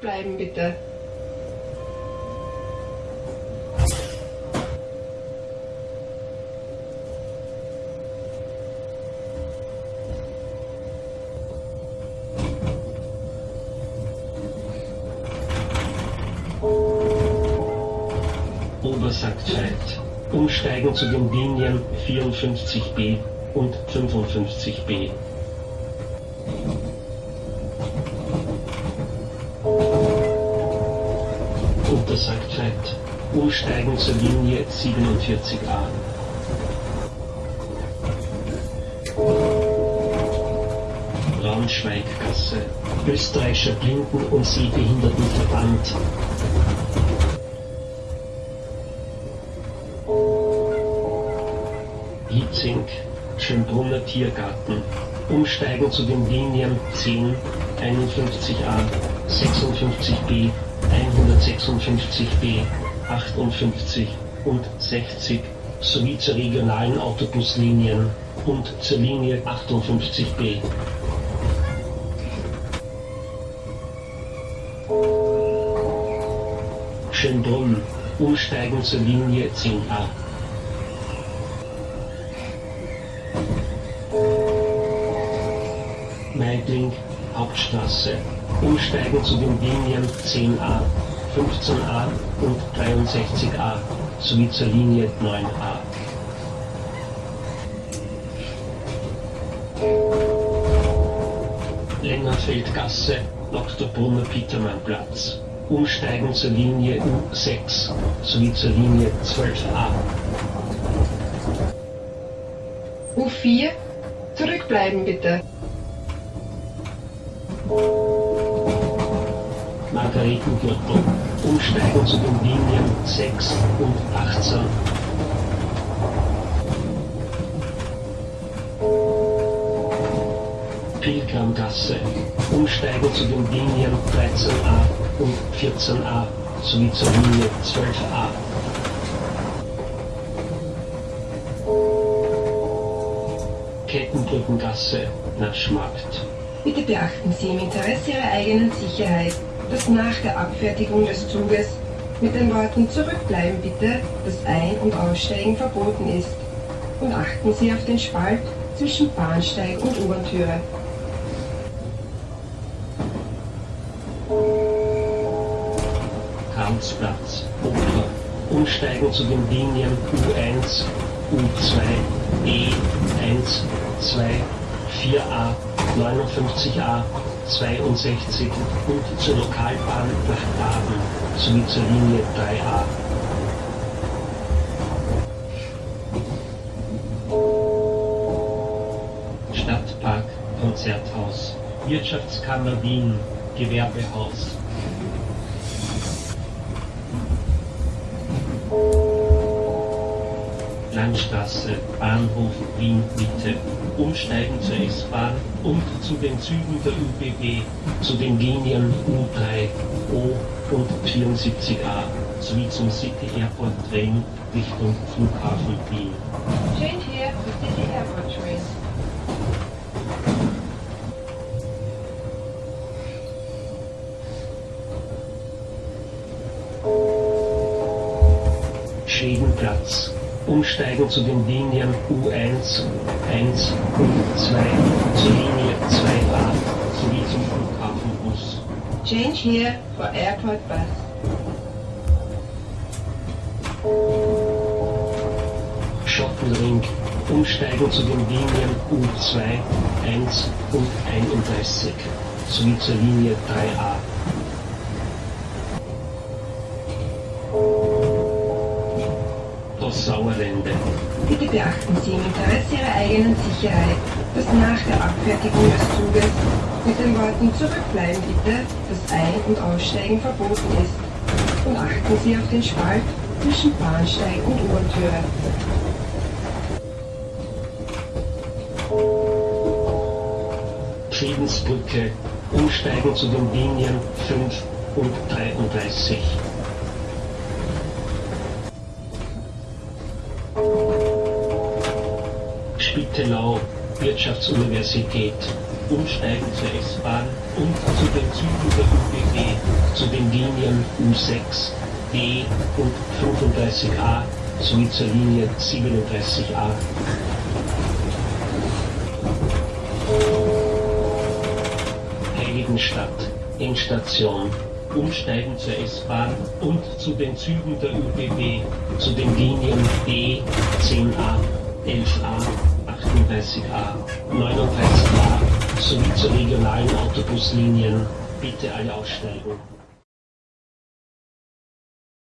Zurückbleiben bitte. Obersackzeit. Umsteigen zu den Linien 54b und 55b. Untersackzeit. Umsteigen zur Linie 47a. Braunschweiggasse. Österreichischer Blinden- und Sehbehindertenverband. Hietzing, Schönbrunner Tiergarten. Umsteigen zu den Linien 10, 51a, 56b, 156b, 58 und 60 sowie zur regionalen Autobuslinien und zur Linie 58b. Schönbrunn, umsteigen zur Linie 10a. Meidling, Hauptstraße. Umsteigen zu den Linien 10a, 15a und 63a sowie zur Linie 9a. Längerfeldgasse, Dr. Brunner Petermannplatz. Umsteigen zur Linie U6 sowie zur Linie 12a. U4. Zurückbleiben bitte. Margaretengürtel. Umsteigen zu den Linien 6 und 18. Pilgramgasse. Umsteigen zu den Linien 13a und 14a sowie zur Linie 12a. Kettenbrückengasse, Naschmarkt. Bitte beachten Sie im Interesse Ihrer eigenen Sicherheit, dass nach der Abfertigung des Zuges mit den Worten Zurückbleiben bitte das Ein- und Aussteigen verboten ist. Und achten Sie auf den Spalt zwischen Bahnsteig und U-Bahn-Türe. Oper. Umsteigen zu den Linien U1, U2, E1, 2, 4a, 59a, 62 und zur Lokalbahn nach Baden sowie zur Linie 3a. Stadtpark, Konzerthaus, Wirtschaftskammer Wien, Gewerbehaus. Landstraße, Bahnhof Wien Mitte. Umsteigen zur S-Bahn und zu den Zügen der ÖBB, zu den Linien U3, O und 74a sowie zum City Airport Train Richtung Flughafen Wien. Change here for City Airport Train. Schwedenplatz. Umsteigen zu den Linien U1, 1 und 2 zur Linie 2a sowie zum Flughafenbus. Change here for Airport Bus. Schottenring. Umsteigen zu den Linien U2, 1 und 31 sowie zur Linie 3a. Sauerlände. Bitte beachten Sie im Interesse Ihrer eigenen Sicherheit, dass nach der Abfertigung des Zuges mit den Worten Zurückbleiben bitte das Ein- und Aussteigen verboten ist. Und achten Sie auf den Spalt zwischen Bahnsteig und U-Bahn-Türe. Friedensbrücke. Umsteigen zu den Linien 5 und 33. Spittelau, Wirtschaftsuniversität. Umsteigen zur S-Bahn und zu den Zügen der ÖBB zu den Linien U6, D und 35a sowie zur Linie 37a. Heiligenstadt, Endstation, umsteigen zur S-Bahn und zu den Zügen der ÖBB, zu den Linien D, 10a, 11a, 38a, 39a sowie zu regionalen Autobuslinien. Bitte alle aussteigen.